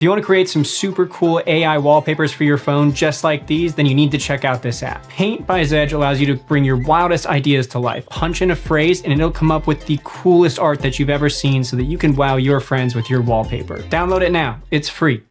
If you want to create some super cool AI wallpapers for your phone just like these, then you need to check out this app. Paint by Zedge allows you to bring your wildest ideas to life. Punch in a phrase and it'll come up with the coolest art that you've ever seen so that you can wow your friends with your wallpaper. Download it now. It's free.